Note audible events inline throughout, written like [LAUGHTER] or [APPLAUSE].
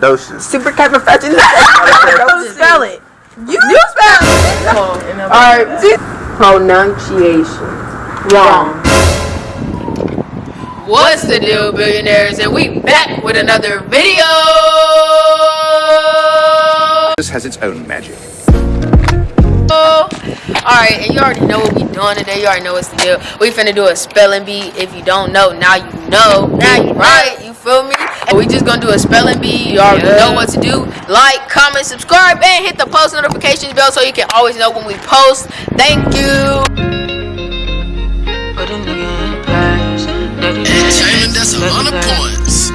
Doses. Super Don't [LAUGHS] spell it. You, you spell it. All right. Pronunciation. Wrong. What's the deal, billionaires? And we back with another video. This has its own magic. Alright, and you already know what we're doing today. You already know what's the deal. We finna do a spelling bee. If you don't know, now you know. Now you right. You feel me? And we just gonna do a spelling bee. You already know what to do. Like, comment, subscribe, and hit the post notifications bell so you can always know when we post. Thank you. Entertainment, that's a lot of points.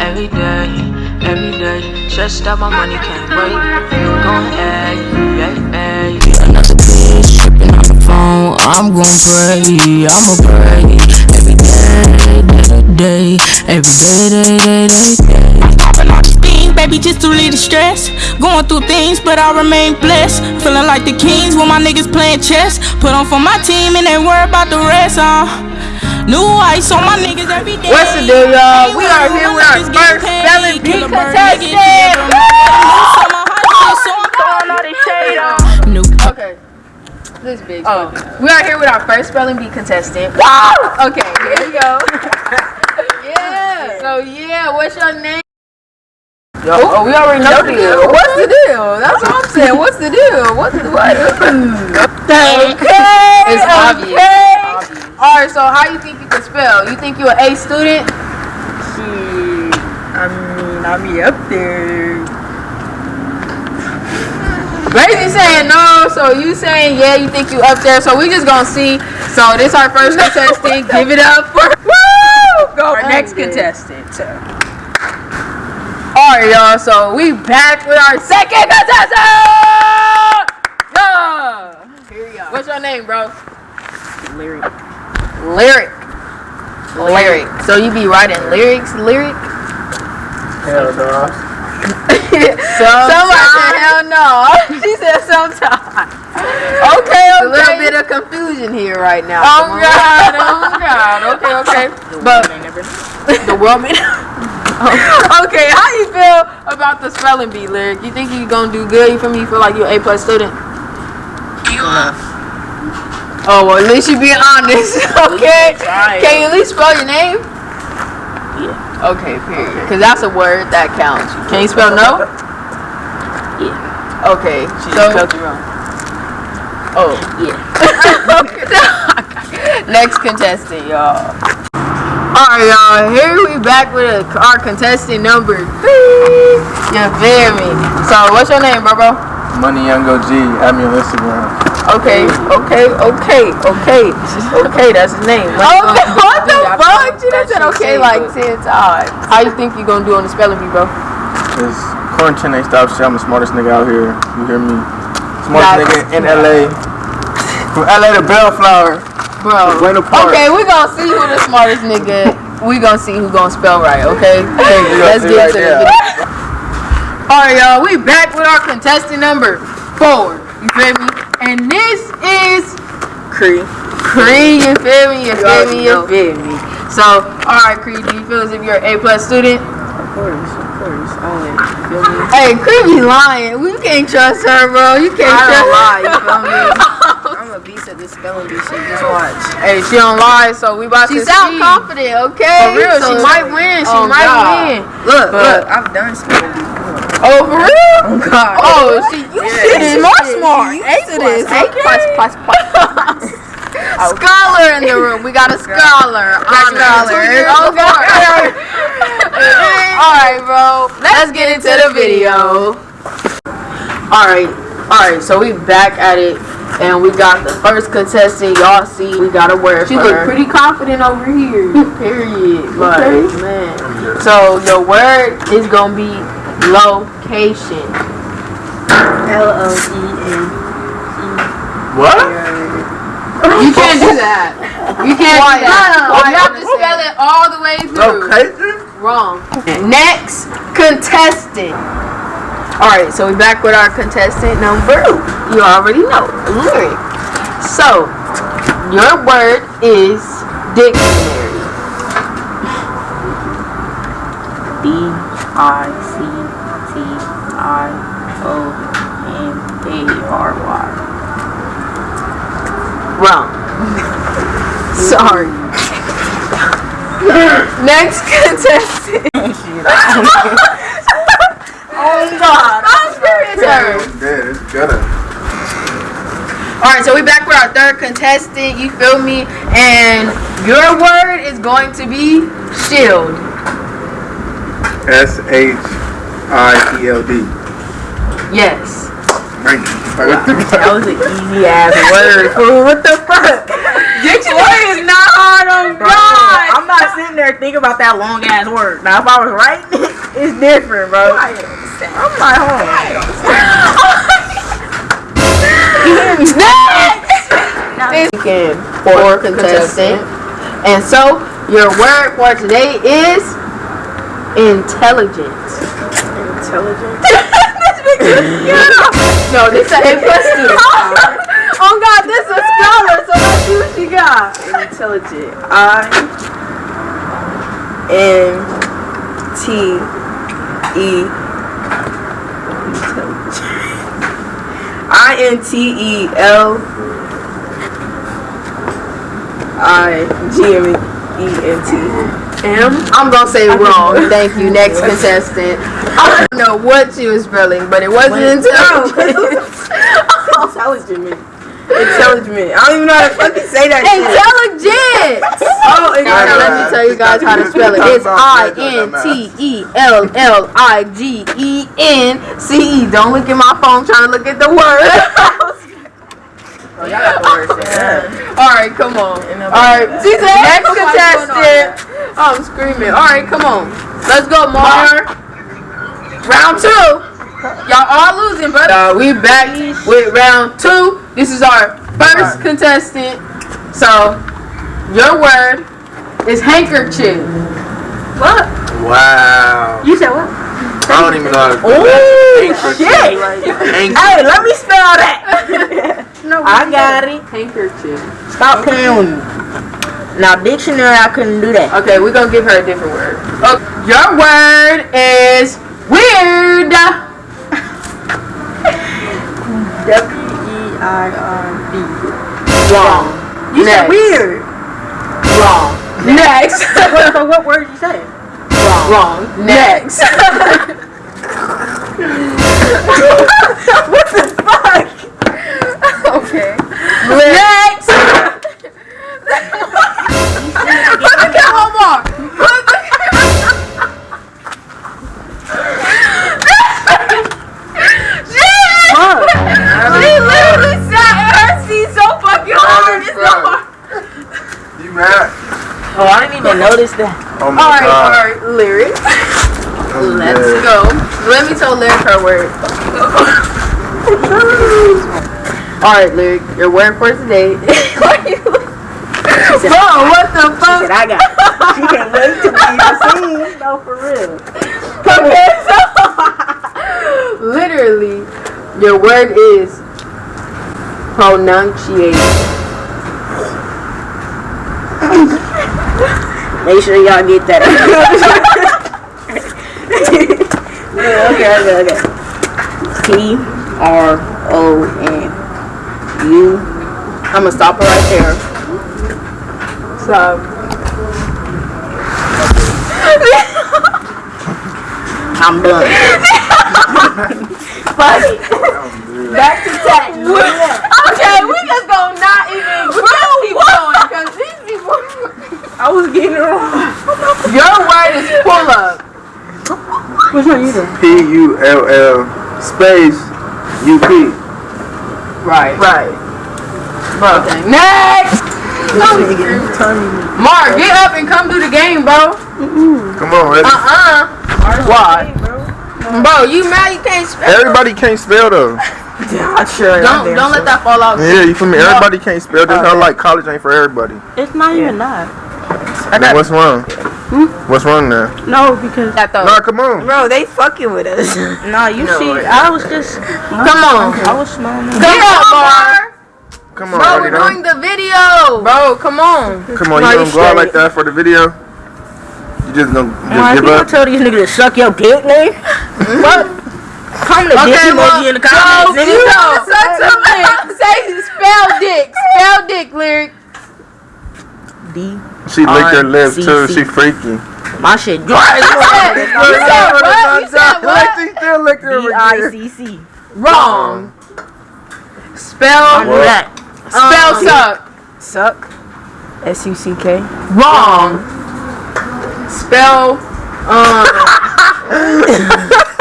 Every day, every day, stressed out, my money can't wait. Go ahead, yeah, yeah. Another bitch tripping on the phone. I'm gon' pray, I'ma pray every day, day to day, every day, day, day, day, day. Popping all these beans, baby, just to relieve the stress. Going through things, but I remain blessed. Feeling like the kings when my niggas playing chess. Put on for my team and ain't worry about the rest, uh. New ice on my niggas every day. What's the deal, y'all? We are here with our first spelling bee contestant. Okay. This big. Oh, we are here with our first spelling bee contestant. Wow. Okay, here we go. [LAUGHS] So yeah, what's your name? Yo, oh, we already know the deal. What's the deal? That's what I'm saying. What's the deal? What's the what? okay. It's obvious. obvious. All right. So how you think you can spell? You think you're an A student? Shit. I mean, I be up there. Brazy saying no, so you saying yeah, you think you up there. So we just gonna see. So this our first contestant. Give it up for! Go Our next contestant. Alright y'all, so we back with our second contestant! Yeah! Here we go. What's your name, bro? Lyric. Lyric. Lyric. So you be writing lyrics, lyric? Hell no. [LAUGHS] Somebody said hell no. [LAUGHS] she said sometimes. Okay, okay. A little bit of confusion here right now. Oh Come on. God, oh God. Okay, okay. [LAUGHS] The But world may never the woman. [LAUGHS] okay, how you feel about the spelling bee lyric? You think you gonna do good? You feel me? You feel like you're A plus student? Oh well, at least you being honest. [LAUGHS] Okay. Can you at least spell your name? Yeah. Okay, period. Cause that's a word that counts. Can you spell no? Yeah. Okay. She so, spelled it wrong. Oh. Yeah. [LAUGHS] Next contestant, y'all. Alright, y'all. Here we back with a, our contestant number three. You feel me? So, what's your name, bro? bro? Money Young OG. Add me on Instagram. Okay, okay, okay, okay, okay. That's his name. Okay, what the fuck? She done said okay like ten times. How you think you gonna do on the spelling bee, bro? Cause quarantine ain't stop shit. I'm the smartest nigga out here. You hear me? Smartest nigga in LA. From LA to Bellflower. Bro. Park. Okay, we gonna see who the smartest nigga. We gonna see who gonna spell right. Okay. [LAUGHS] Let's get right to there. the video. All right, y'all. We back with our contestant number four. You feel me? And this is Cree. Cree. You feel me? You feel me? You know. feel me? So, all right, Cree. Do you feel as if you're an A plus student? Of course, of course. Only. Feel me? Hey, creepy be lying. We can't trust her, bro. You can't I trust. don't lie, you feel me? [LAUGHS] I'm a beast at this spelling bee shit. Just watch. Hey, she don't lie, so we about She to sound confident, okay? For real, So- she might win. She Oh, might God. win. Look, But- look, I've done spelling bee. before. Oh, for real? Oh God. Oh, oh she, you Yeah. shit smart, smart. She A used plus, A plus, plus, plus. [LAUGHS] Oh. Scholar in the room. We got a oh, scholar. Honor. scholar. Oh, God. [LAUGHS] All right, bro. Let's get into the video. All right, all right. So we back at it, and we got the first contestant. Y'all see, we got a word. She look her. pretty confident over here. [LAUGHS] Period. Like, Okay. man. So the word is gonna be location. L O E N. What? You [LAUGHS] can't do that. You can't do that. Why? You have to spell it all the way through. Oh, Location? Wrong. Next contestant. All right, so we're back with our contestant number. You already know, lyric. So your word is dictionary. [LAUGHS] D I C T I O N A R Y. Wrong. [LAUGHS] Sorry. Next contestant. Oh God. I'm serious. Yeah. All right, so we back with our third contestant. You feel me? And your word is going to be shield. S H I E L D. Yes. That was an easy ass word. [LAUGHS] fool. What the fuck? Get your word is not hard on Bro, God. I'm not sitting there thinking about that long ass word. Now, if I was right, [LAUGHS] it's different, bro. I'm like, hold on. Next. Weekend for contestant. And so your word for today is intelligent. intelligent. [LAUGHS] [LAUGHS] No, this is a plus two. [LAUGHS] oh God, this is a scholar, so let's see what you got. Intelligent. I N T E. Intelligent. I N T E L I G M E N T. M. I'm gonna say wrong. Thank you. Next contestant. I don't know what she was spelling, but it wasn't [LAUGHS] intelligent. Intelligent. Intelligent. I don't even know how to fucking say that. Intelligent. Oh, Now let me tell you guys how to spell it. It's I N T E L L I G E N C E. Don't look at my phone trying to look at the word. [LAUGHS] Oh, y'all got the words there. All right, come on. All right, she said next contestant. Oh, I'm screaming. All right, come on. Let's go, Mar. Round two. Y'all all losing, but uh, we back with round two. This is our first contestant. So, your word is handkerchief. What? Wow. You said what? I don't even know how to Oh, shit. Hey, let me spell that. [LAUGHS] No, I got it. handkerchief. Stop playing with me. Now, dictionary, I couldn't do that. Okay, we're gonna give her a different word. Okay. Your word is weird. W-E-I-R-D. Wrong. You said weird. Wrong. Next. [LAUGHS] what, so [LAUGHS] what word did you say? Wrong. Next. [LAUGHS] what the fuck? Okay. Next. Put the camera on more. Put the Shit! She literally sat in her seat so fucking hard. It's so hard. You mad? Oh, I didn't even notice that. Oh my Alright, god. alright, lyrics. Let's go. Let me tell lyric her word. [LAUGHS] Oh Alright, lyric, your word for today. [LAUGHS] Bro, what the She fuck? said, I got it. She can't wait to be the scene. [LAUGHS] No, for real. Okay, [LAUGHS] so literally, your word is pronunciation. Make sure y'all get that. yeah, okay, okay, okay. T R O N U. I'm gonna stop her right there. So, [LAUGHS] I'm done. [LAUGHS] funny. Back to tech. Okay, we just gonna not even we just keep going because these people. I was getting it wrong. Your word is pull up. Which one you doing? P U L L space U P. Right. Right. Okay. Next. Mark, get up and come do the game, bro. Come on, ready? Uh uh Why? Bro, you mad you can't spell? Everybody can't spell though. [LAUGHS] Yeah, sure. Don't don't let that fall out. Yeah, you feel me? Everybody can't spell. Just not like college ain't for everybody. It's not even that. Then what's wrong? Hmm? What's wrong there? No, because That though. Nah, come on. bro, they fucking with us. [LAUGHS] nah, you see, I was just, Come on. I was smiling. Come on, Mark. Come on, Bro, we're doing the video. Bro, come on. Come on, No, you you gonna go out like that for the video? You just gonna just Man, give you gonna up? tell these niggas to suck your dick, nigga? [LAUGHS] what? Come to dick Okay, well, emoji in the comments, you nigga. know, such a lyric. Say spell dick. Spell dick lyric. D. She licked her lips too. She freaky. My shit dry as You said what? You said what? [LAUGHS] She still licked her D I C C. Wrong. Spell that. spell suck. Suck. S U C K. Wrong. Spell um. [LAUGHS]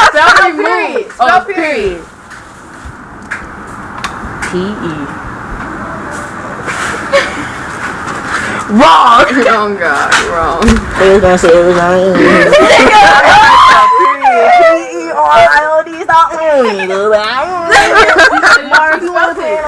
spell remove. Oh, period. P Wrong. Oh [LAUGHS] God, wrong. They was gonna say it was on [LAUGHS] P E R I O D. Stop playing with me,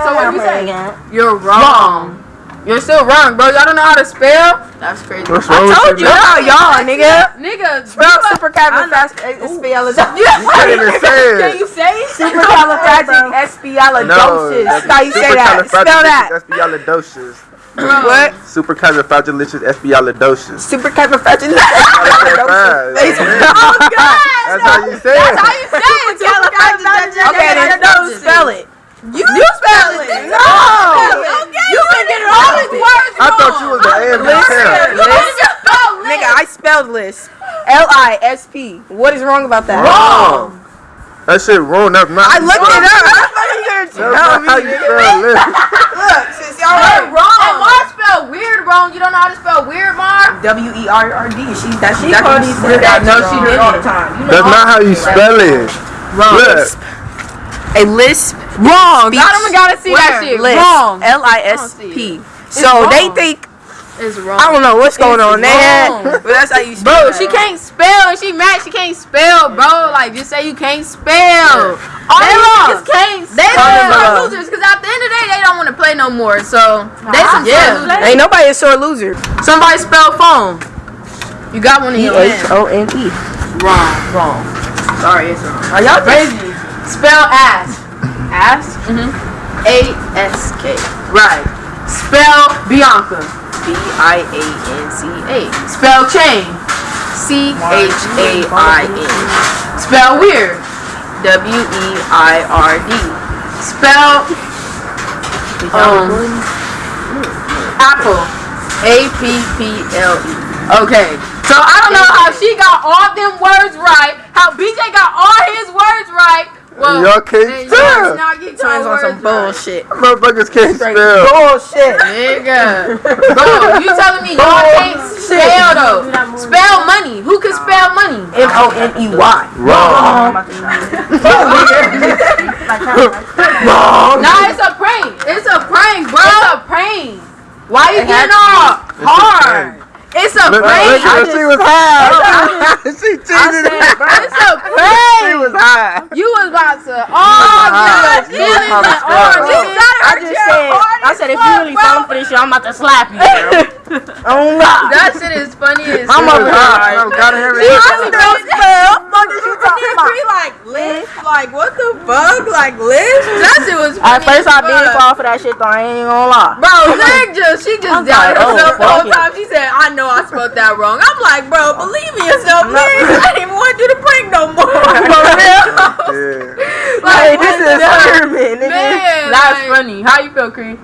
So what you say? You're wrong. You're still wrong, bro. Y'all don't know how to spell? That's crazy. What's wrong with Told you, y'all, y'all, nigga. Nigga, Spell supercalifragilisticexpialidocious. Can't even say Can it. you say it? Supercalifragilisticexpialidocious. That's how you say that. Spell that. Supercalifragilisticexpialidocious. What? Supercalifragilisticexpialidocious. Supercalifragilisticexpialidocious. Oh God! That's how you say it. That's How you say it? Okay, then spell it. You, you spell it. No. You been getting all these words I thought you was the A and parent. You just spell Nigga, I spelled list. L I S P. What is wrong about that? Wrong. That shit wrong. That's not. I looked it up. That's not how you spell list. [LAUGHS] Look, since y'all You're wrong. And Mar spell weird wrong. You don't know how to spell weird, Mar? W E R R D. She that she That's called what these she weird I know actions she wrong. did all the time. You know That's not how you spell it. Look. A lisp. Wrong. I don't gotta see that shit. Lisp. Wrong. L I S P. So they think It's I don't know what's going on. They had, wrong. [LAUGHS] but that's how you spell Bro, she can't spell and she mad she can't spell, bro. Like just say you can't spell. All They these lost. niggas can't They spell. lost. losers because at the end of the day they don't want to play no more. So they some Yeah. sore losers. Ain't nobody a sore loser. Somebody spell phone. You got one in E your H hand. O N E. Wrong, wrong. Sorry, it's wrong. Are y'all Crazy. Spell ass. Ass? Mm-hmm. A S K. Right. Spell Bianca. B I A N C A. Spell chain. C H A I N. Spell weird. W E I R D. Spell um apple. A P P L E. Okay. So I don't know how she got all them words right. How BJ got all his words right. Well, Y'all can't then spell. yours not get on some words right. bullshit. Motherfuckers can't spell. Bullshit. [LAUGHS] Nigga. Bro, you telling me y'all can't spell though? Spell money. Who can spell money? M O N E Y. Wrong. Nah, it's a prank. It's a prank, bro. It's a prank. Why you getting all hard? It's a Look, prank. look at her. She was high. [LAUGHS] she cheated. It's a [LAUGHS] She was high. You was about to oh high. get your feelings was and high. oh, I just said, I said if you really falling for this shit, I'm about to slap you. Girl. [LAUGHS] Oh God. That shit is funny as I'm shit. a high. I gotta have She it. really don't spell. Fuck is you talking about? Like lisp, like what the fuck, like lisp? That shit was At first as I did fuck. fall for that shit though. I ain't even gonna lie. Bro, Nick just she just I'm doubted like, oh, herself the whole time. She said, "I know I spelled that wrong." I'm like, bro, believe in yourself, please. I didn't even want you to prank no more. [LAUGHS] For real. [LAUGHS] Yeah. Like, Hey, this is the- Herman, nigga. Man, That's like, funny. How you feel, Cree?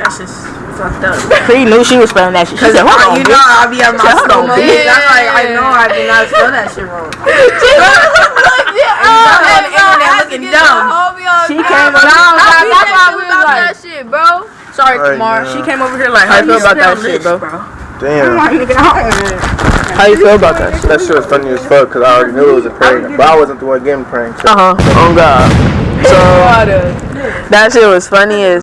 That's just fucked up. [LAUGHS] Cree knew she was spelling that shit. She said, hold on, you bitch. know I be at my Shut school, up, bitch. I'm like, I know I did not spell that shit wrong. [LAUGHS] on the internet looking dumb. She came No, that's That's why why we we was was like, like, that shit, bro. Sorry, Right Kamar. she came over here like, How how you you feel about that shit, bro? Damn. Like, nigga, I don't- How you feel about that shit? That shit was funny as fuck because I already knew it was a prank. But I wasn't the one getting pranked. Uh-huh. Oh God. So that shit was funny as